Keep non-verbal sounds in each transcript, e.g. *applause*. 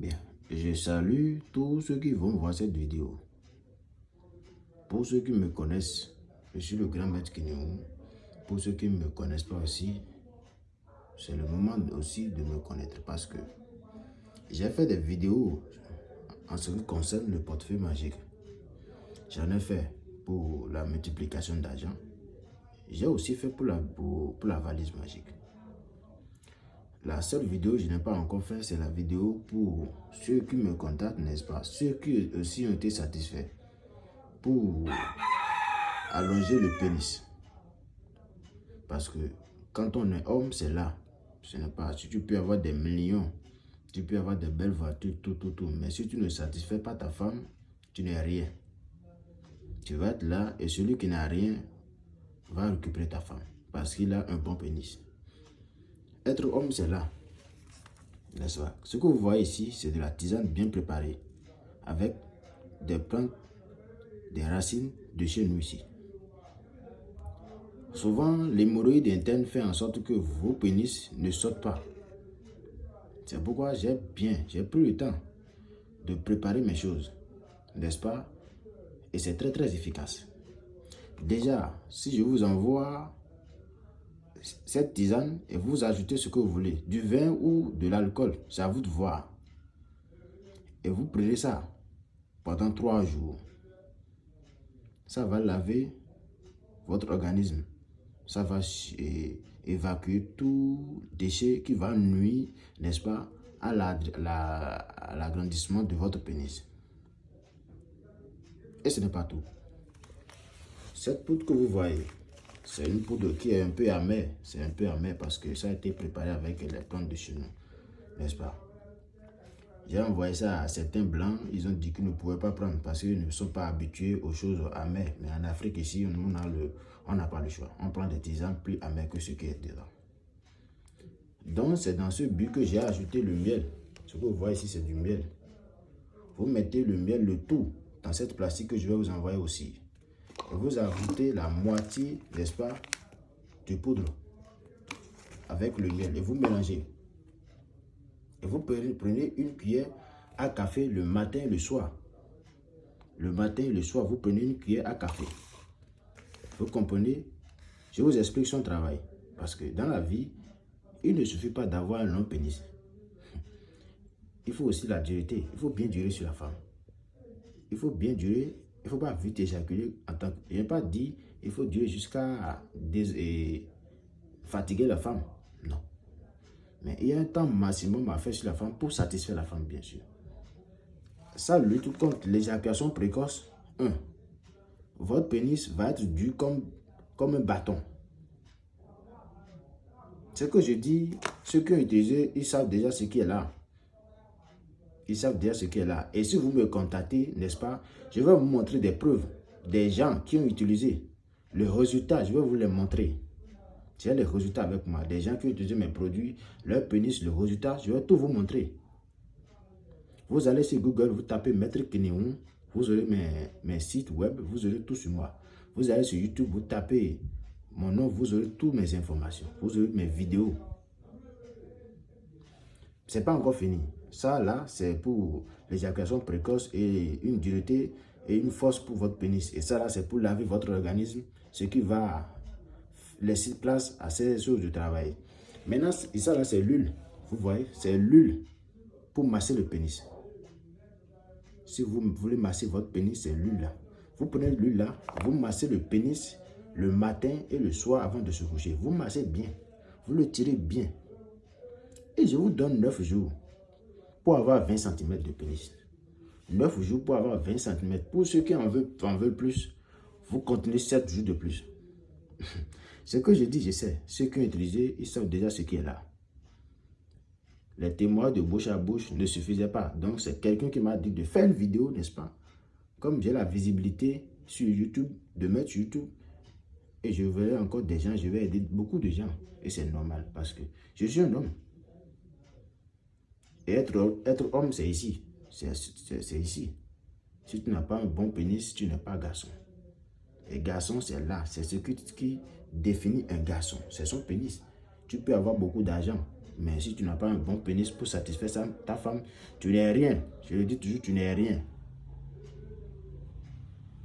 Bien, je salue tous ceux qui vont voir cette vidéo. Pour ceux qui me connaissent, je suis le grand maître Kinéou. Pour ceux qui ne me connaissent pas aussi, c'est le moment aussi de me connaître parce que j'ai fait des vidéos en ce qui concerne le portefeuille magique. J'en ai fait pour la multiplication d'argent. J'ai aussi fait pour la, pour, la valise magique. La seule vidéo que je n'ai pas encore fait, c'est la vidéo pour ceux qui me contactent, n'est-ce pas? Ceux qui aussi ont été satisfaits pour allonger le pénis. Parce que quand on est homme, c'est là. Ce n'est pas, si tu peux avoir des millions, tu peux avoir de belles voitures, tout, tout, tout. Mais si tu ne satisfais pas ta femme, tu n'es rien. Tu vas être là et celui qui n'a rien va récupérer ta femme. Parce qu'il a un bon pénis. Homme, c'est là. N'est-ce pas? Ce que vous voyez ici, c'est de la tisane bien préparée. Avec des plantes, des racines de chez nous ici. Souvent, l'hémorroïde interne fait en sorte que vos pénis ne sautent pas. C'est pourquoi j'ai bien, j'ai pris le temps de préparer mes choses, n'est-ce pas? Et c'est très très efficace. Déjà, si je vous envoie cette tisane et vous ajoutez ce que vous voulez, du vin ou de l'alcool, c'est à vous de voir. Et vous prenez ça pendant trois jours. Ça va laver votre organisme. Ça va évacuer tout déchet qui va nuire, n'est-ce pas, à l'agrandissement de votre pénis. Et ce n'est pas tout. Cette poudre que vous voyez, c'est une poudre qui est un peu amère. C'est un peu amer parce que ça a été préparé avec les plantes de chez nous, n'est-ce pas? J'ai envoyé ça à certains blancs. Ils ont dit qu'ils ne pouvaient pas prendre parce qu'ils ne sont pas habitués aux choses amères. Mais en Afrique, ici, on n'a pas le choix. On prend des tisanes plus amers que ce qui est dedans. Donc, c'est dans ce but que j'ai ajouté le miel. Ce que vous voyez ici, c'est du miel. Vous mettez le miel, le tout, dans cette plastique que je vais vous envoyer aussi. Vous ajoutez la moitié, n'est-ce pas, de poudre avec le miel. Et vous mélangez. Et vous prenez une cuillère à café le matin et le soir. Le matin et le soir, vous prenez une cuillère à café. Vous comprenez? Je vous explique son travail. Parce que dans la vie, il ne suffit pas d'avoir un long pénis. Il faut aussi la dureté. Il faut bien durer sur la femme. Il faut bien durer. Il ne faut pas vite éjaculer. En tant que, je n'ai pas dit il faut durer jusqu'à fatiguer la femme. Non. Mais il y a un temps maximum à faire sur la femme pour satisfaire la femme, bien sûr. Ça lutte contre l'éjaculation précoce. 1 votre pénis va être dû comme, comme un bâton. Ce que je dis, ceux qui ont utilisé, ils savent déjà ce qui est là. Ils savent déjà ce est là. Et si vous me contactez, n'est-ce pas, je vais vous montrer des preuves des gens qui ont utilisé. Le résultat, je vais vous les montrer. J'ai les résultats avec moi. Des gens qui ont utilisé mes produits, leur pénis, le résultat, je vais tout vous montrer. Vous allez sur Google, vous tapez Maître Kinéon, vous aurez mes, sites web, vous aurez tout sur moi. Vous allez sur YouTube, vous tapez mon nom, vous aurez toutes mes informations. Vous aurez mes vidéos. C'est pas encore fini. Ça, là, c'est pour l'éjaculation précoce et une dureté et une force pour votre pénis. Et ça, là, c'est pour laver votre organisme, ce qui va laisser place à ces choses de travail. Maintenant, ça, là, c'est l'huile. Vous voyez, c'est l'huile pour masser le pénis. Si vous voulez masser votre pénis, c'est l'huile là. Vous prenez l'huile là, vous massez le pénis le matin et le soir avant de se coucher. Vous massez bien. Vous le tirez bien. Et je vous donne 9 jours pour avoir 20 cm de pénis. 9 jours pour avoir 20 cm. Pour ceux qui en veulent, en veulent plus, vous continuez 7 jours de plus. *laughs* ce que je dis, je sais. Ceux qui ont utilisé, ils savent déjà ce qui est là les témoins de bouche à bouche ne suffisaient pas. Donc, c'est quelqu'un qui m'a dit de faire une vidéo, n'est-ce pas? Comme j'ai la visibilité sur YouTube, de mettre YouTube, et je verrai encore des gens, je vais aider beaucoup de gens. Et c'est normal, parce que je suis un homme. Et être, être homme, c'est ici. C'est ici. Si tu n'as pas un bon pénis, tu n'es pas garçon. Et garçon, c'est là. C'est ce qui, qui définit un garçon. C'est son pénis. Tu peux avoir beaucoup d'argent, Mais si tu n'as pas un bon pénis pour satisfaire ta femme, tu n'es rien. Je le dis toujours, tu n'es rien.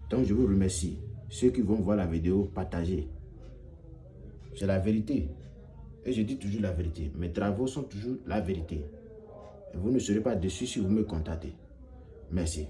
Donc je vous remercie. Ceux qui vont voir la vidéo, partagez. C'est la vérité. Et je dis toujours la vérité. Mes travaux sont toujours la vérité. Vous ne serez pas déçus si vous me contactez. Merci.